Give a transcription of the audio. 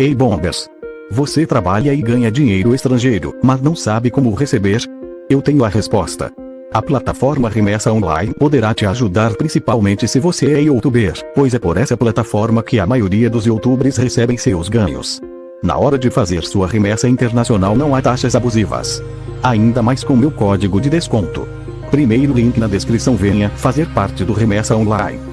Ei bombas, Você trabalha e ganha dinheiro estrangeiro, mas não sabe como receber? Eu tenho a resposta. A plataforma Remessa Online poderá te ajudar principalmente se você é youtuber, pois é por essa plataforma que a maioria dos youtubers recebem seus ganhos. Na hora de fazer sua remessa internacional não há taxas abusivas. Ainda mais com meu código de desconto. Primeiro link na descrição venha fazer parte do Remessa Online.